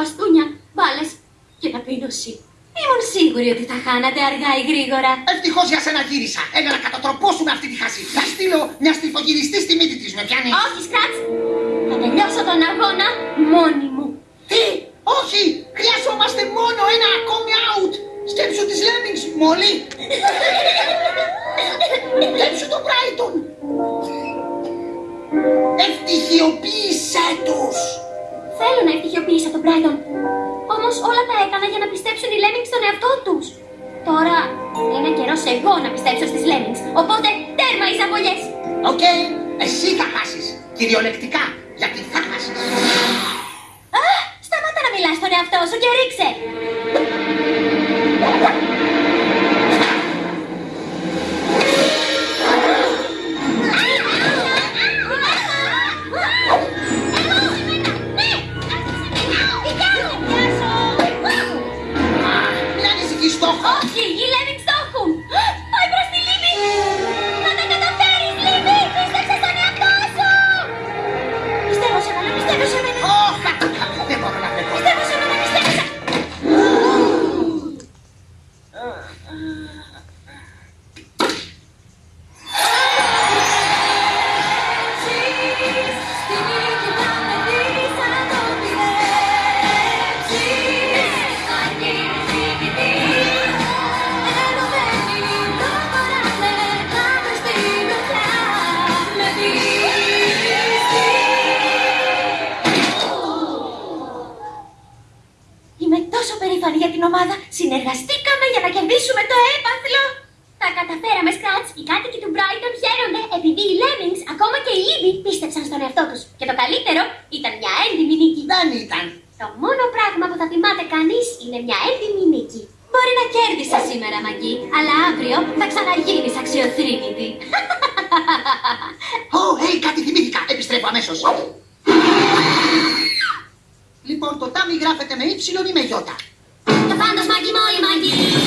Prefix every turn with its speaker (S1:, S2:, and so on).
S1: μπαστούνια, μπάλες και ταπείνωση. Ήμουν σίγουρη ότι θα χάνατε αργά ή γρήγορα.
S2: Ευτυχώς για σένα γύρισα. Ένα να κατατροπώσουμε αυτή τη χασί. Θα στείλω μια στριφογυριστή στη μύτη της. Με πιάνει.
S1: Όχι, Σκράτς! Θα τελειώσω τον αγώνα μόνη μου.
S2: Τι! Όχι! Χρειαζόμαστε μόνο ένα ακόμη out! Σκέψου τις Lemmings, Μόλι! Σκέψου τον Brighton! Ευτυχιοποίησέ τους!
S1: Θέλω να ευτυχιοποίησα τον Brighton. Όμως όλα τα έκανα για να πιστέψουν οι Lemmings στον εαυτό τους. Τώρα είναι καιρός εγώ να πιστέψω στις Lemmings. Οπότε τέρμα οι ζαβολιέ.
S2: Οκ, εσύ θα χάσεις. Κυριολεκτικά, γιατί θα χάσεις.
S1: Α, σταμάτα να μιλάς στον εαυτό σου και ρίξε. Τόσο περήφανη για την ομάδα. Συνεργαστήκαμε για να κερδίσουμε το έπαθλο. Τα καταφέραμε, Σκράτς. Οι κάτοικοι του Brighton χαίρονται επειδή οι Lemmings, ακόμα και οι Libby, πίστεψαν στον εαυτό τους. Και το καλύτερο ήταν μια έντιμη νίκη.
S2: Δεν ήταν.
S1: Το μόνο πράγμα που θα θυμάται κανείς είναι μια έντιμη νίκη. Μπορεί να κέρδισα σήμερα, Μαγκή, αλλά αύριο θα ξαναγίνεις αξιοθρύνητη.
S2: Ω, hey, κάτι θυμήθηκα. Επιστρέφω αμέσως. Λοιπόν, το τάμι γράφεται με ύψιλον ή με γιώτα.
S1: Και πάντως, Μαγκή, μόλι, Μαγκή.